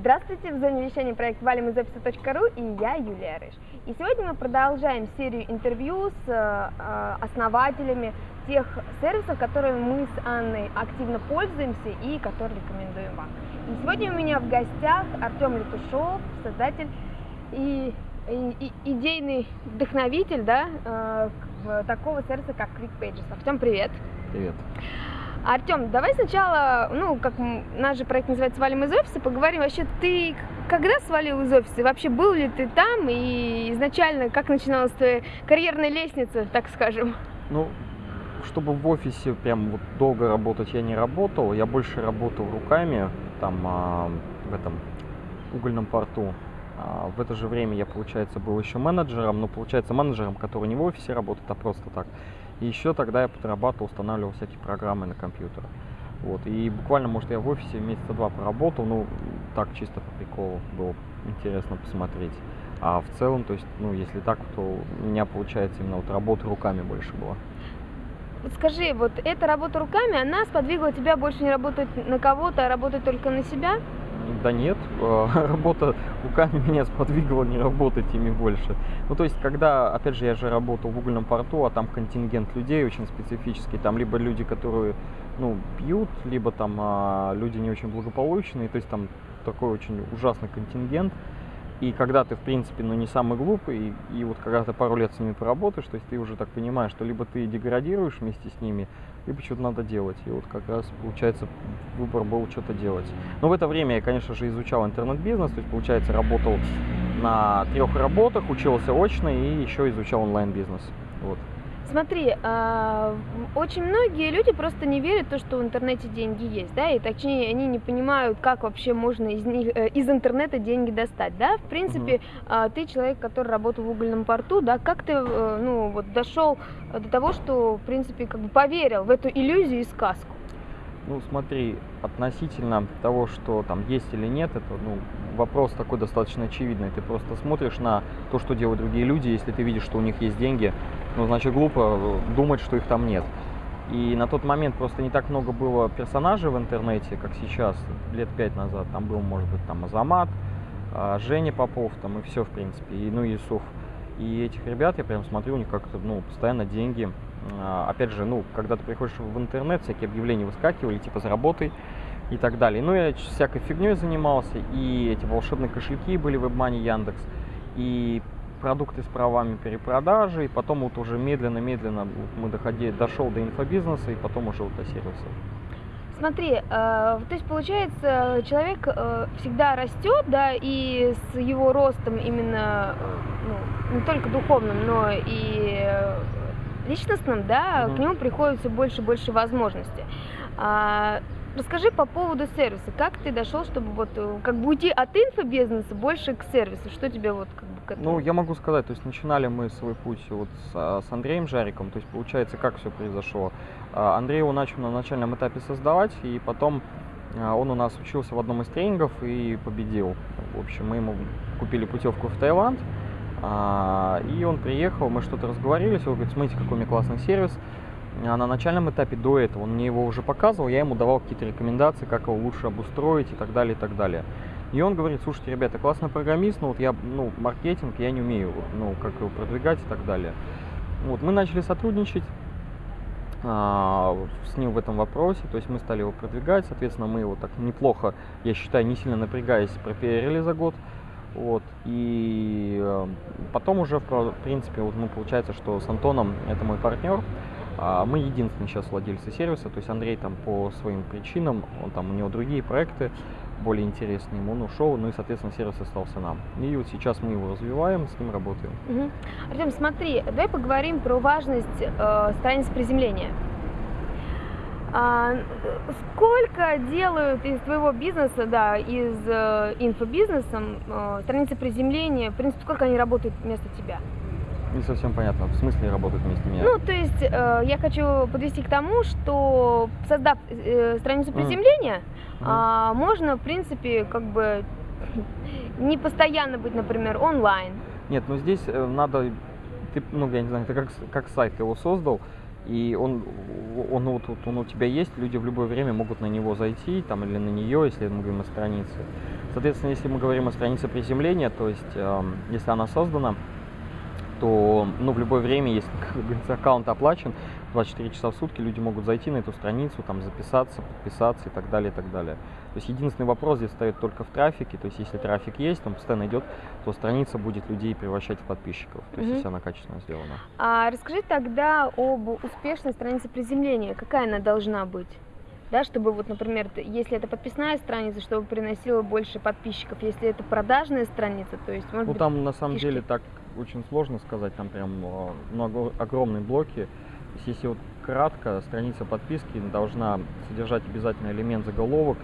Здравствуйте, в зоне вещания проект валим из офиса.ру и я Юлия Рыж. И сегодня мы продолжаем серию интервью с э, основателями тех сервисов, которыми мы с Анной активно пользуемся и которые рекомендуем вам. И сегодня у меня в гостях Артем Летушов, создатель и, и, и идейный вдохновитель да, э, такого сервиса, как QuickPages. Артем, привет! Привет! Артем, давай сначала, ну, как наш же проект называется «Свалим из офиса», поговорим вообще, ты когда свалил из офиса? Вообще был ли ты там? И изначально как начиналась твоя карьерная лестница, так скажем? Ну, чтобы в офисе прям вот долго работать я не работал, я больше работал руками, там, а, в этом угольном порту. А, в это же время я, получается, был еще менеджером, но, получается, менеджером, который не в офисе работает, а просто так. И еще тогда я подрабатывал, устанавливал всякие программы на компьютер. Вот. И буквально, может, я в офисе месяца два поработал, ну, так чисто по приколу было интересно посмотреть. А в целом, то есть, ну, если так, то у меня получается именно вот работа руками больше была. Скажи, вот эта работа руками, она сподвигла тебя больше не работать на кого-то, а работать только на себя? Да нет, э, работа руками меня сподвигала не работать ими больше. Ну, то есть, когда, опять же, я же работал в угольном порту, а там контингент людей очень специфический, там либо люди, которые, ну, пьют, либо там а, люди не очень благополучные, то есть там такой очень ужасный контингент. И когда ты, в принципе, ну, не самый глупый, и, и вот когда ты пару лет с ними поработаешь, то есть ты уже так понимаешь, что либо ты деградируешь вместе с ними, либо что-то надо делать. И вот как раз, получается, выбор был что-то делать. Но в это время я, конечно же, изучал интернет-бизнес, то есть, получается, работал на трех работах, учился очно и еще изучал онлайн-бизнес. Вот. Смотри, э, очень многие люди просто не верят в то, что в интернете деньги есть, да, и точнее они не понимают, как вообще можно из них, э, из интернета деньги достать, да. В принципе, э, ты человек, который работал в угольном порту, да, как ты, э, ну, вот дошел до того, что, в принципе, как бы поверил в эту иллюзию и сказку? Ну, смотри, относительно того, что там есть или нет, это ну, вопрос такой достаточно очевидный. Ты просто смотришь на то, что делают другие люди, если ты видишь, что у них есть деньги, ну, значит, глупо думать, что их там нет. И на тот момент просто не так много было персонажей в интернете, как сейчас, лет пять назад. Там был, может быть, там Азамат, а, Женя Попов, там и все, в принципе, и, ну, Юсуф. И этих ребят я прям смотрю, у них как-то, ну, постоянно деньги а, опять же, ну, когда ты приходишь в интернет, всякие объявления выскакивали, типа заработай и так далее. Ну, я всякой фигней занимался, и эти волшебные кошельки были в WebMoney Яндекс, и продукты с правами перепродажи, и потом вот уже медленно-медленно мы доходили, дошел до инфобизнеса, и потом уже вот до сервиса. Смотри, э, то есть получается, человек э, всегда растет, да, и с его ростом именно, э, ну, не только духовным, но и личностным, да, угу. к нему приходит все больше и больше возможностей. Расскажи по поводу сервиса. Как ты дошел, чтобы вот э, как бы уйти от инфобизнеса больше к сервису? Что тебе вот как бы к этому? Ну, я могу сказать, то есть начинали мы свой путь вот с, а, с Андреем Жариком, то есть получается, как все произошло. А, Андрей его начал на начальном этапе создавать, и потом а, он у нас учился в одном из тренингов и победил. В общем, мы ему купили путевку в Таиланд, и он приехал, мы что-то разговорились, он говорит, смотрите, какой у меня классный сервис. А на начальном этапе до этого он мне его уже показывал, я ему давал какие-то рекомендации, как его лучше обустроить и так далее, и так далее. И он говорит, слушайте, ребята, классный программист, но вот я, ну, маркетинг я не умею, ну, как его продвигать и так далее. Вот, мы начали сотрудничать а, с ним в этом вопросе, то есть мы стали его продвигать, соответственно, мы его так неплохо, я считаю, не сильно напрягаясь, пропиарили за год. Вот. И э, потом уже, в принципе, вот мы получается, что с Антоном, это мой партнер, мы единственные сейчас владельцы сервиса, то есть Андрей там по своим причинам, он там, у него другие проекты более интересные, ему он ушел, ну и, соответственно, сервис остался нам. И вот сейчас мы его развиваем, с ним работаем. Угу. Артем, смотри, давай поговорим про важность э, страниц приземления. А, сколько делают из твоего бизнеса, да, из э, инфобизнеса э, страницы приземления, в принципе, сколько они работают вместо тебя? Не совсем понятно, в смысле работают вместо меня? Ну, то есть э, я хочу подвести к тому, что создав э, страницу приземления, mm. э, можно, в принципе, как бы не постоянно быть, например, онлайн. Нет, ну здесь э, надо, ты, ну, я не знаю, ты как, как сайт его создал, и он, он, вот, он у тебя есть, люди в любое время могут на него зайти, там, или на нее, если мы говорим о странице. Соответственно, если мы говорим о странице приземления, то есть, э, если она создана, то ну, в любое время, если аккаунт оплачен, 24 часа в сутки люди могут зайти на эту страницу, там записаться, подписаться и так далее, и так далее. То есть единственный вопрос здесь стоит только в трафике, то есть если трафик есть, он постоянно идет, то страница будет людей превращать в подписчиков, то есть mm-hmm. если она качественно сделана. А расскажи тогда об успешной странице приземления, какая она должна быть? Да, чтобы вот, например, если это подписная страница, чтобы приносила больше подписчиков, если это продажная страница, то есть, может Ну, быть, там на самом фишки. деле так очень сложно сказать, там прям а, много, огромные блоки, если вот кратко, страница подписки должна содержать обязательно элемент заголовок,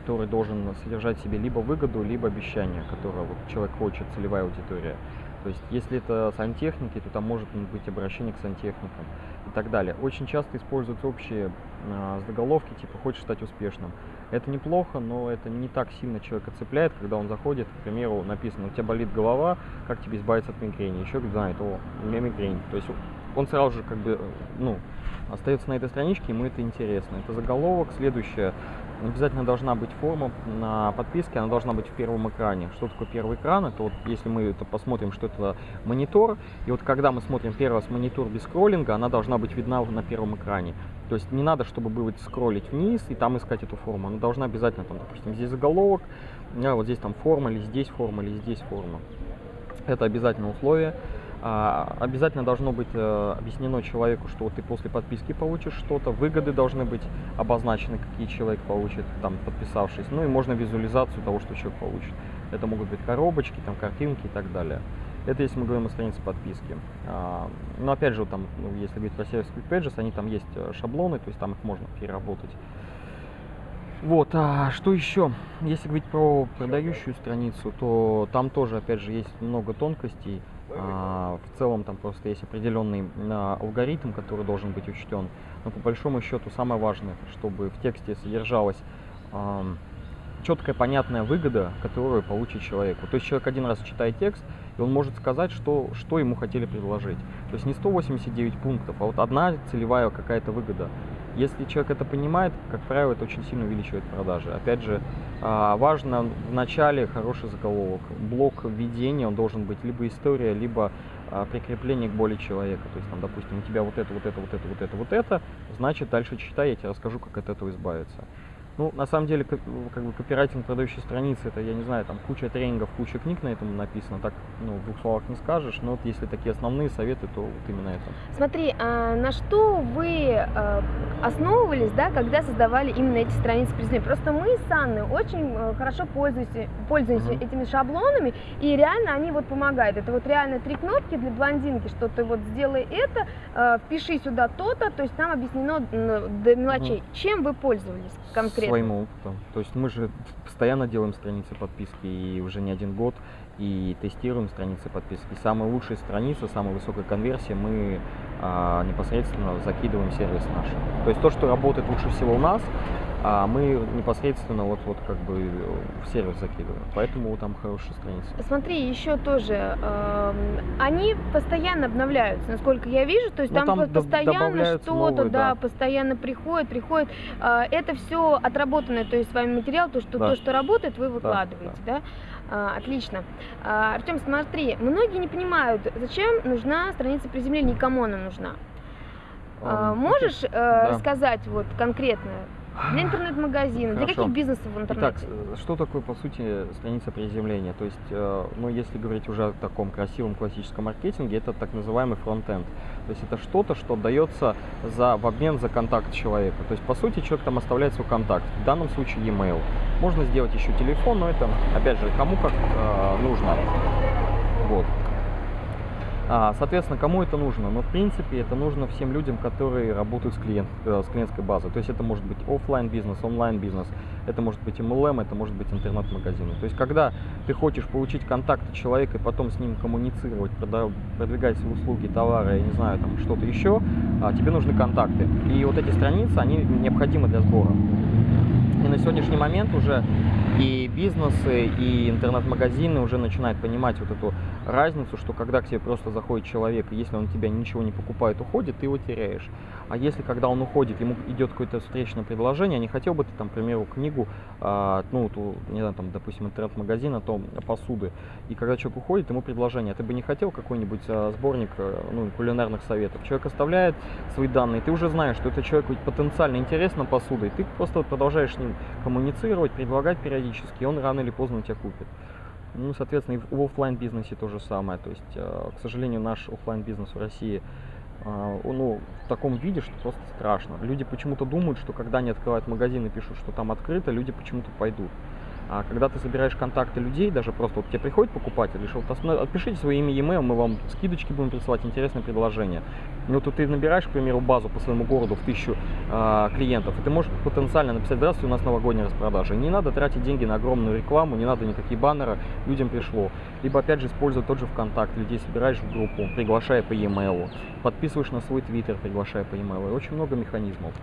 который должен содержать в себе либо выгоду, либо обещание, которое вот человек хочет, целевая аудитория. То есть, если это сантехники, то там может быть обращение к сантехникам и так далее. Очень часто используются общие э, заголовки, типа «хочешь стать успешным». Это неплохо, но это не так сильно человека цепляет, когда он заходит, к примеру, написано «у тебя болит голова, как тебе избавиться от мигрени?» Еще знает «о, у меня мигрень». То есть он сразу же как бы, ну, остается на этой страничке, ему это интересно. Это заголовок. Следующее, обязательно должна быть форма на подписке, она должна быть в первом экране. Что такое первый экран? Это вот, если мы это посмотрим, что это монитор, и вот когда мы смотрим первый раз монитор без скроллинга, она должна быть видна на первом экране. То есть не надо, чтобы было скроллить вниз и там искать эту форму. Она должна обязательно, там, допустим, здесь заголовок, а вот здесь там форма, или здесь форма, или здесь форма. Это обязательное условие. А, обязательно должно быть э, объяснено человеку, что ты после подписки получишь что-то, выгоды должны быть обозначены, какие человек получит, там, подписавшись, ну и можно визуализацию того, что человек получит. Это могут быть коробочки, там, картинки и так далее. Это если мы говорим о странице подписки. А, но опять же, там, ну, если говорить про сервис Quick Pages, они там есть э, шаблоны, то есть там их можно переработать. Вот, а что еще? Если говорить про продающую страницу, то там тоже, опять же, есть много тонкостей. А, в целом там просто есть определенный а, алгоритм, который должен быть учтен. Но по большому счету самое важное, чтобы в тексте содержалась четкая, понятная выгода, которую получит человек. То есть человек один раз читает текст, и он может сказать, что, что ему хотели предложить. То есть не 189 пунктов, а вот одна целевая какая-то выгода. Если человек это понимает, как правило, это очень сильно увеличивает продажи. Опять же, а, важно в начале хороший заголовок. Блок введения, он должен быть либо история, либо а, прикрепление к боли человека. То есть, там, допустим, у тебя вот это, вот это, вот это, вот это, вот это, значит, дальше читай, я тебе расскажу, как от этого избавиться. Ну, на самом деле, как, как бы копирайтинг продающей страницы, это, я не знаю, там куча тренингов, куча книг на этом написано, так, ну, в двух словах не скажешь, но вот если такие основные советы, то вот именно это. Смотри, а на что вы а, основывались, да, когда создавали именно эти страницы презентации? Просто мы с Анной очень а, хорошо пользуемся, пользуемся mm-hmm. этими шаблонами, и реально они вот помогают. Это вот реально три кнопки для блондинки, что ты вот сделай это, а, впиши сюда то-то, то есть там объяснено до мелочей. Mm-hmm. Чем вы пользовались конкретно? Своим опытом. То есть мы же постоянно делаем страницы подписки и уже не один год и тестируем страницы подписки. Самая лучшая страница, самая высокая конверсия мы а, непосредственно закидываем в сервис наш. То есть то, что работает лучше всего у нас, а мы непосредственно вот, вот как бы в сервис закидываем. Поэтому там хорошая страница. Смотри, еще тоже, э, они постоянно обновляются, насколько я вижу, то есть ну, там, там постоянно что-то, да, да, постоянно приходит, приходит. Э, это все отработанное, то есть с вами материал, то, что, да. то, что работает, вы выкладываете, да? да? А, отлично. А, Артем, смотри, многие не понимают, зачем нужна страница приземления, кому она нужна. А, можешь э, да. рассказать вот конкретно, для интернет-магазина, для каких бизнесов в интернете? Итак, что такое, по сути, страница приземления? То есть, э, ну, если говорить уже о таком красивом классическом маркетинге, это так называемый фронтенд. То есть, это что-то, что дается за, в обмен за контакт человека. То есть, по сути, человек там оставляет свой контакт, в данном случае e-mail. Можно сделать еще телефон, но это, опять же, кому как э, нужно. Вот. А, соответственно, кому это нужно? Ну, в принципе, это нужно всем людям, которые работают с, клиент, э, с клиентской базой. То есть это может быть офлайн бизнес, онлайн бизнес, это может быть MLM, это может быть интернет-магазины. То есть когда ты хочешь получить контакты человека и потом с ним коммуницировать, продвигать свои услуги, товары, я не знаю, там что-то еще, а, тебе нужны контакты. И вот эти страницы, они необходимы для сбора. И на сегодняшний момент уже и бизнесы, и интернет-магазины уже начинают понимать вот эту разницу, что когда к тебе просто заходит человек, и если он тебя ничего не покупает, уходит, ты его теряешь. А если когда он уходит, ему идет какое-то встречное предложение, а не хотел бы ты, там, к примеру, книгу, а, ну, ту, не знаю, там, допустим, интернет-магазин о том, посуды, и когда человек уходит, ему предложение, ты бы не хотел какой-нибудь а, сборник а, ну, кулинарных советов? Человек оставляет свои данные, ты уже знаешь, что это человеку потенциально интересно посудой, ты просто продолжаешь с ним коммуницировать, предлагать периодически, и он рано или поздно тебя купит. Ну, соответственно, и в офлайн бизнесе то же самое. То есть, э, к сожалению, наш офлайн бизнес в России э, ну, в таком виде, что просто страшно. Люди почему-то думают, что когда они открывают магазин и пишут, что там открыто, люди почему-то пойдут. А когда ты собираешь контакты людей, даже просто вот тебе приходит покупатель, и вот отпишите свое имя e-mail, мы вам скидочки будем присылать, интересное предложение. Ну, вот ты набираешь, к примеру, базу по своему городу в тысячу э, клиентов, и ты можешь потенциально написать, здравствуйте, у нас новогодняя распродажа. не надо тратить деньги на огромную рекламу, не надо никакие баннеры, людям пришло. Либо, опять же, используя тот же ВКонтакт, людей собираешь в группу, приглашая по e-mail, подписываешь на свой твиттер, приглашая по e-mail. Очень много механизмов.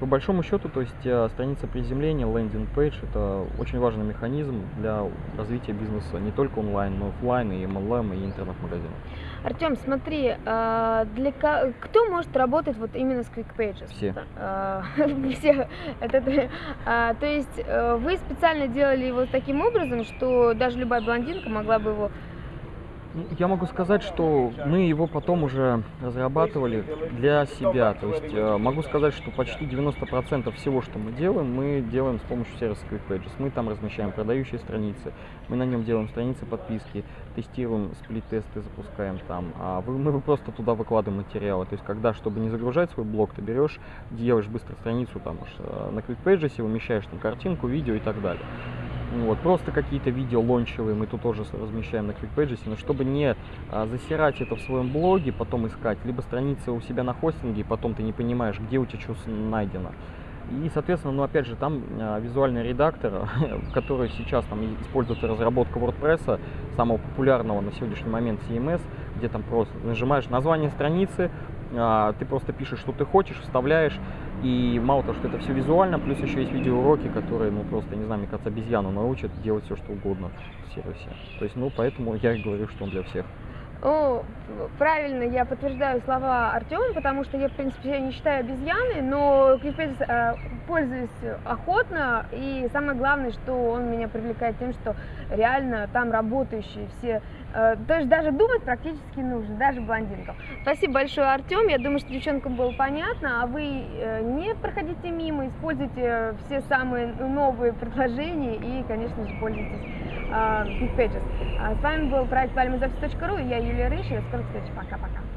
По большому счету, то есть э, страница приземления, лендинг пейдж это очень важный механизм для развития бизнеса не только онлайн, но и офлайн, и MLM, и интернет-магазинов. Артем, смотри, э, для кто может работать вот именно с Quick Pages? Все. Э, все. Это, то есть вы специально делали его таким образом, что даже любая блондинка могла бы его я могу сказать, что мы его потом уже разрабатывали для себя. То есть э, могу сказать, что почти 90% всего, что мы делаем, мы делаем с помощью сервиса QuickPages. Мы там размещаем продающие страницы, мы на нем делаем страницы подписки, тестируем сплит-тесты, запускаем там. А мы просто туда выкладываем материалы. То есть когда, чтобы не загружать свой блог, ты берешь, делаешь быстро страницу там э, на QuickPages, умещаешь там картинку, видео и так далее. Вот, просто какие-то видео лончевые мы тут тоже размещаем на QuickPages, но чтобы не а, засирать это в своем блоге, потом искать, либо страницы у себя на хостинге, и потом ты не понимаешь, где у тебя что найдено. И, соответственно, ну опять же, там а, визуальный редактор, который сейчас там используется разработка WordPress, самого популярного на сегодняшний момент CMS, где там просто нажимаешь название страницы, ты просто пишешь, что ты хочешь, вставляешь, и мало того, что это все визуально, плюс еще есть видеоуроки, которые, ну, просто, не знаю, мне кажется, обезьяну научат делать все, что угодно в сервисе. То есть, ну, поэтому я и говорю, что он для всех. О, правильно, я подтверждаю слова Артема, потому что я, в принципе, я не считаю обезьяной, но QuickPages э, пользуюсь охотно, и самое главное, что он меня привлекает тем, что реально там работающие все Э, то есть даже думать практически нужно, даже блондинкам. Спасибо большое, Артем. Я думаю, что девчонкам было понятно, а вы э, не проходите мимо, используйте все самые новые предложения и, конечно же, пользуйтесь uh, Big Pages. С вами был проект valuemuseoffice.ru и я Юлия Рыж. И до скорых встреч. Пока-пока.